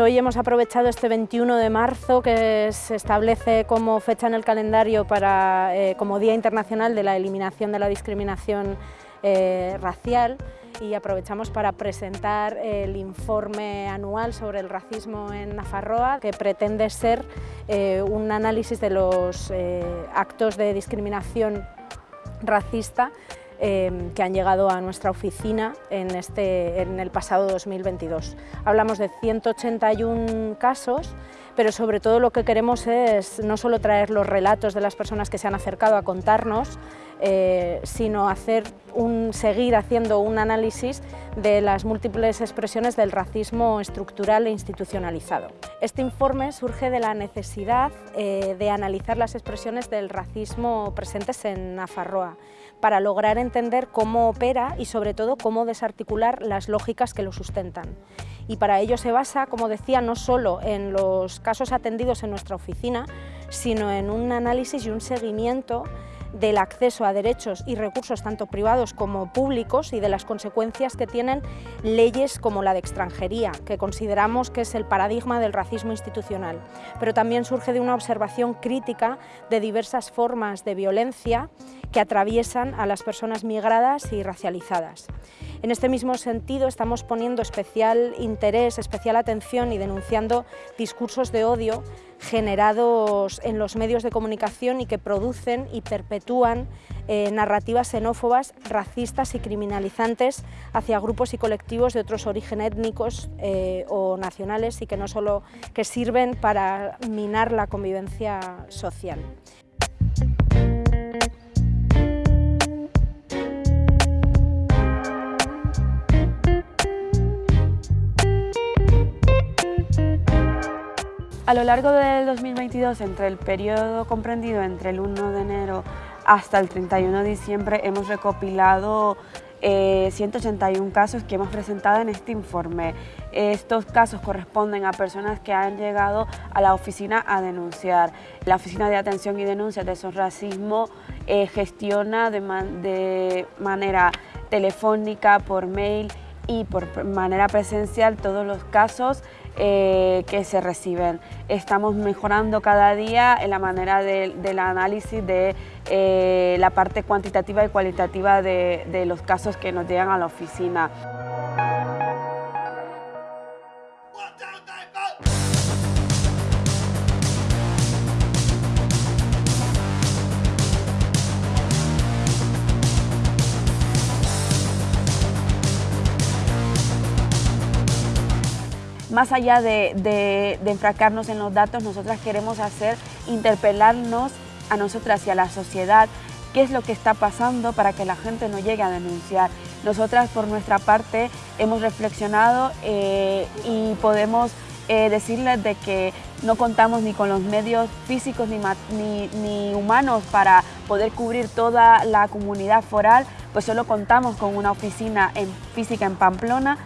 hoy hemos aprovechado este 21 de marzo que se establece como fecha en el calendario para, eh, como Día Internacional de la Eliminación de la Discriminación eh, Racial y aprovechamos para presentar el informe anual sobre el racismo en Nafarroa que pretende ser eh, un análisis de los actos de discriminación racista Em, que han llegado a nuestra oficina en, este, en el pasado 2022. Hablamos de 181 casos, pero sobre todo lo que queremos es no solo traer los relatos de las personas que se han acercado a contarnos, eh, sino hacer un, seguir haciendo un análisis de las múltiples expresiones del racismo estructural e institucionalizado. Este informe surge de la necesidad eh, de analizar las expresiones del racismo presentes en Nafarroa, para lograr entender cómo opera y sobre todo cómo desarticular las lógicas que lo sustentan. Y para ello se basa, como decía, no solo en los casos atendidos en nuestra oficina, sino en un análisis y un seguimiento del acceso a derechos y recursos tanto privados como públicos y de las consecuencias que tienen leyes como la de extranjería, que consideramos que es el paradigma del racismo institucional, pero también surge de una observación crítica de diversas formas de violencia que atraviesan a las personas migradas y racializadas. En este mismo sentido estamos poniendo especial interés, especial atención y denunciando discursos de odio generados en los medios de comunicación y que producen y perpetúan eh, narrativas xenófobas, racistas y criminalizantes hacia grupos y colectivos de otros orígenes étnicos eh, o nacionales y que no solo que sirven para minar la convivencia social. A lo largo del 2022, entre el periodo comprendido entre el 1 de enero hasta el 31 de diciembre, hemos recopilado 181 eh, casos que hemos presentado en este informe. Estos casos corresponden a personas que han llegado a la oficina a denunciar. La Oficina de Atención y Denuncia de Esos Racismo eh, gestiona de, de manera telefónica, por mail y por manera presencial todos los casos eh, que se reciben. Estamos mejorando cada día en la manera del análisis de eh, la parte cuantitativa y cualitativa de, de los casos que nos llegan a la oficina. Más allá de, de, enfracarnos en los datos, nosotras queremos hacer, interpelarnos a nosotras y a la sociedad qué es lo que está pasando para que la gente no llegue a denunciar. Nosotras por nuestra parte hemos reflexionado eh, y podemos eh, decirles de que no contamos ni con los medios físicos ni, ni, humanos para poder cubrir toda la comunidad foral, pues solo contamos con una oficina en, física en Pamplona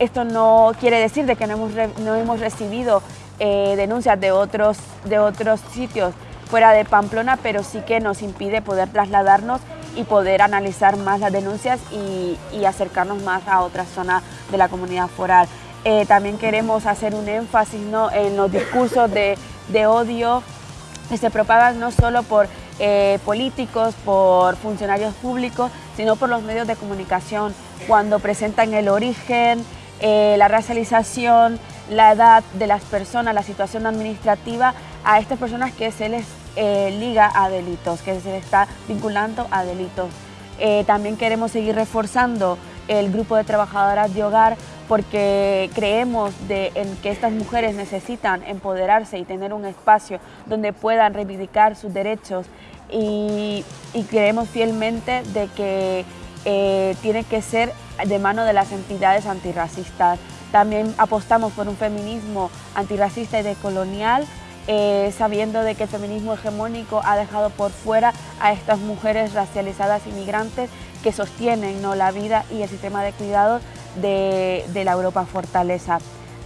esto no quiere decir de que no hemos, no hemos recibido eh, denuncias de otros, de otros sitios fuera de Pamplona, pero sí que nos impide poder trasladarnos y poder analizar más las denuncias y, acercarnos más a otras zonas de la comunidad foral. Eh, también queremos hacer un énfasis ¿no? en los discursos de, odio que se propagan no solo por eh, políticos, por funcionarios públicos, sino por los medios de comunicación, cuando presentan el origen, eh, la racialización, la edad de las personas, la situación administrativa a estas personas que se les eh, liga a delitos, que se les está vinculando a delitos. Eh, también queremos seguir reforzando el grupo de trabajadoras de hogar porque creemos en que estas mujeres necesitan empoderarse y tener un espacio donde puedan reivindicar sus derechos y, y creemos fielmente de que eh, tiene que ser de mano de las entidades antirracistas. También apostamos por un feminismo antirracista y decolonial, eh, sabiendo de que el feminismo hegemónico ha dejado por fuera a estas mujeres racializadas inmigrantes que sostienen ¿no? la vida y el sistema de cuidados de, la Europa Fortaleza.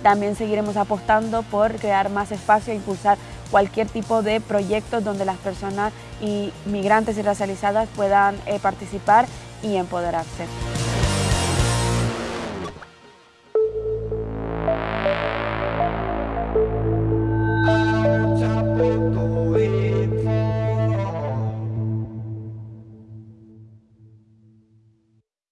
También seguiremos apostando por crear más espacio e impulsar cualquier tipo de proyectos donde las personas y migrantes y racializadas puedan eh, participar y empoderarse.